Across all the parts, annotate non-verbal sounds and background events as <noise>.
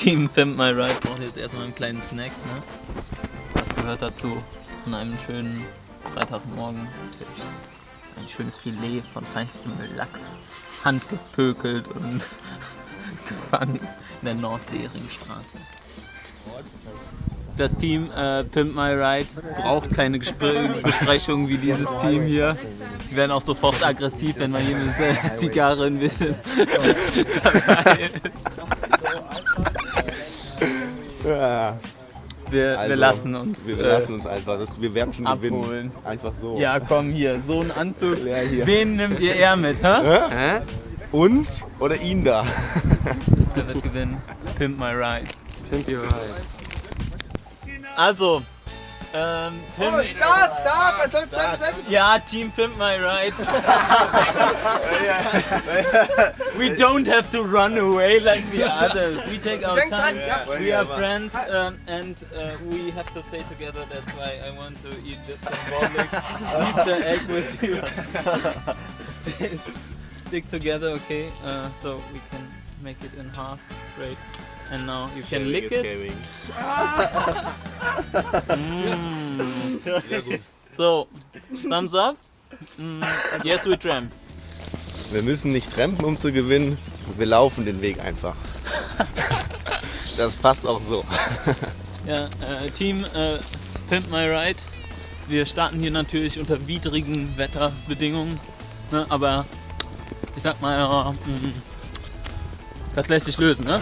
Team Pimp My Ride braucht jetzt erstmal einen kleinen Snack, ne? Das gehört dazu an einem schönen Freitagmorgen. Ein schönes Filet von feinstem Lachs, handgepökelt und <laughs> gefangen in der Nordlehringstraße. Das Team äh, Pimp My Ride braucht keine Gespr <laughs> Besprechung wie dieses Team hier. Die werden auch sofort aggressiv, wenn man hier <laughs> eine Zigarre ein bisschen dabei ist. <laughs> Ja. Wir, Also, wir lassen uns. Wir äh, lassen uns einfach. Das, wir werden schon abholen. gewinnen. Einfach so. Ja, komm hier, so ein Anzug. Ja, hier. Wen nimmt ihr eher mit, hä? Hä? Uns oder ihn da? Der wird gewinnen. Pimp my ride. Pimp your ride. Also, ähm, Pimp, Start, Start, was soll's denn? ja, Team Pimp my ride. <laughs> we don't have to run away like the others. We take our time. We are friends um, and uh, we have to stay together. That's why I want to eat this symbolic <laughs> pizza egg with you. <laughs> Stick together, okay? Uh, so we can make it in half. Great. And now you can lick it. Mm. <laughs> So, thumbs up. Mm, yes, we tramp. Wir müssen nicht trampen, um zu gewinnen. Wir laufen den Weg einfach. Das passt auch so. <laughs> Ja, äh, Team äh, Pimp My Ride. Wir starten hier natürlich unter widrigen Wetterbedingungen, ne, aber ich sag mal, ja, mm, das lässt sich lösen, ne?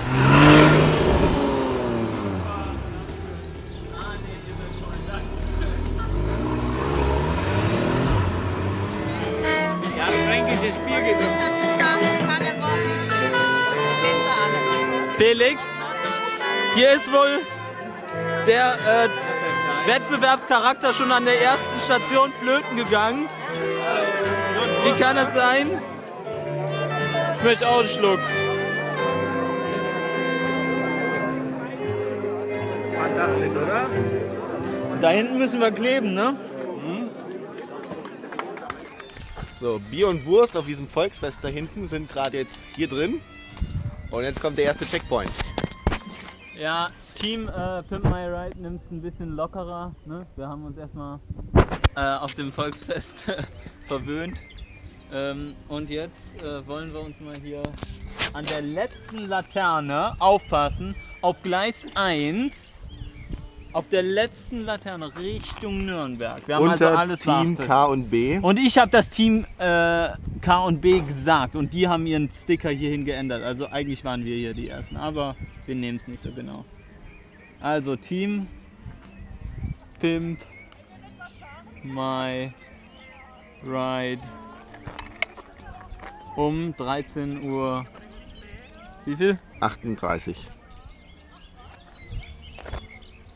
Felix, hier ist wohl der äh, Wettbewerbscharakter schon an der ersten Station flöten gegangen. Wie kann das sein? Ich möchte auch einen Schluck. Fantastisch, oder? Da hinten müssen wir kleben, ne? So, Bier und Wurst auf diesem Volksfest da hinten sind gerade jetzt hier drin. Und jetzt kommt der erste Checkpoint. Ja, Team äh, Pimp My Ride nimmt es ein bisschen lockerer. Ne? Wir haben uns erstmal äh, auf dem Volksfest <laughs> verwöhnt. Ähm, und jetzt äh, wollen wir uns mal hier an der letzten Laterne aufpassen. Auf Gleis 1, auf der letzten Laterne Richtung Nürnberg. Wir haben Unter also alles Team beachtet. K und B. Und ich habe das Team äh, K und B gesagt und die haben ihren Sticker hierhin geändert. Also eigentlich waren wir hier die Ersten, aber wir nehmen es nicht so genau. Also Team Pimp My Ride um 13 Uhr. Wie viel? 38.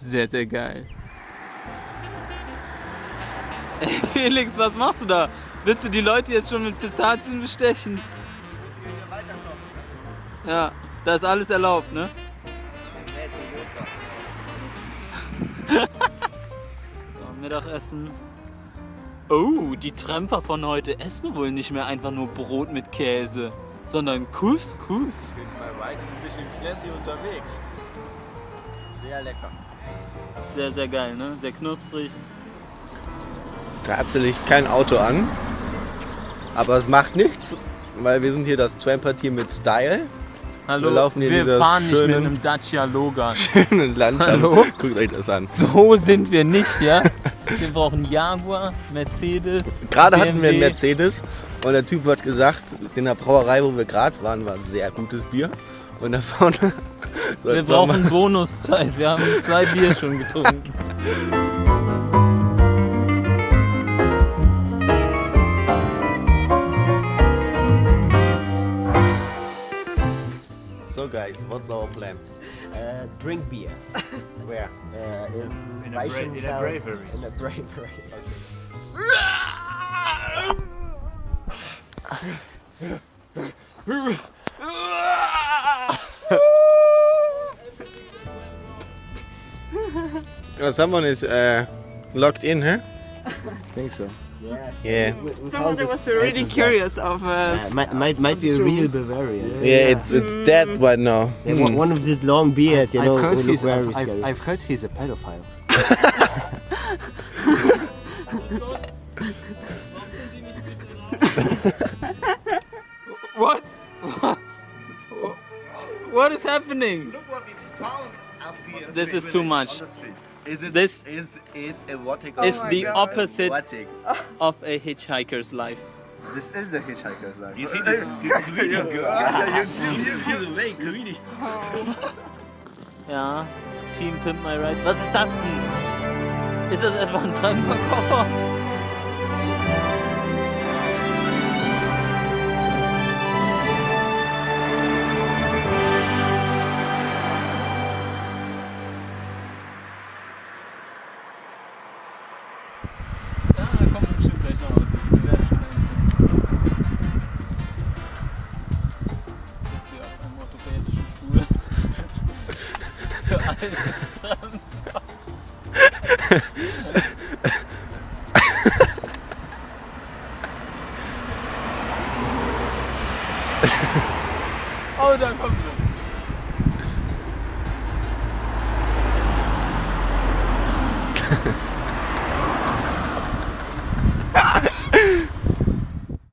Sehr, sehr geil. <laughs> Ey, Felix, was machst du da? Willst du die Leute jetzt schon mit Pistazien bestechen? Ja, da ist alles erlaubt, ne? <laughs> so, Mittagessen. Oh, die Tramper von heute essen wohl nicht mehr einfach nur Brot mit Käse, sondern Couscous. Bei Ride ist ein bisschen classy unterwegs. Sehr lecker. Sehr, sehr geil, ne? Sehr knusprig. Tatsächlich kein Auto an. Aber es macht nichts, weil wir sind hier das Tramper-Team mit Style. Hallo, Wir laufen hier wir fahren nicht mit einem Dacia Logan. <laughs> Schönen Landschaft. Hallo? Guckt euch das an. So sind wir nicht, ja? Wir brauchen Jaguar, Mercedes. Gerade hatten wir einen BMW. Mercedes und der Typ hat gesagt, in der Brauerei, wo wir gerade waren, war sehr gutes Bier. Und da vorne... <laughs> Wir brauchen Bonuszeit. Wir haben zwei Bier schon getrunken. So guys, what's our plan? Uh, drink beer. <laughs> Where? Uh, in, In a in a bravery. In a bravery. <laughs> <laughs> Oh, someone is uh, locked in, huh? I think so. Yeah. Yeah. We- we Someone that was really entrance curious of uh, Yeah, might, might, might be a real Bavarian. Yeah, it's it's dead right now. Yeah, one- one of this long beard, you know, I've heard, will look he's, very I've, I've, scary. I've heard he's a pedophile. <laughs> What? <laughs> What is happening? Look what we found up here. This is too much. Is it This is it erotic? is the opposite Erotic. of a hitchhiker's life. This is the hitchhiker's life. You see this, this is really <laughs> good. Ja, Team Pimp My Ride. Was ist das denn? Ist das etwa ein Traumerkoffer? Oh, da kommt sie.